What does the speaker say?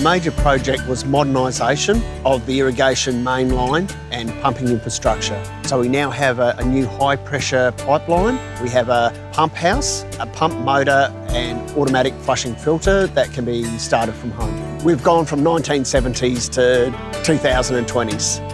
major project was modernisation of the irrigation main line and pumping infrastructure. So we now have a, a new high pressure pipeline. We have a pump house, a pump motor and automatic flushing filter that can be started from home. We've gone from 1970s to 2020s.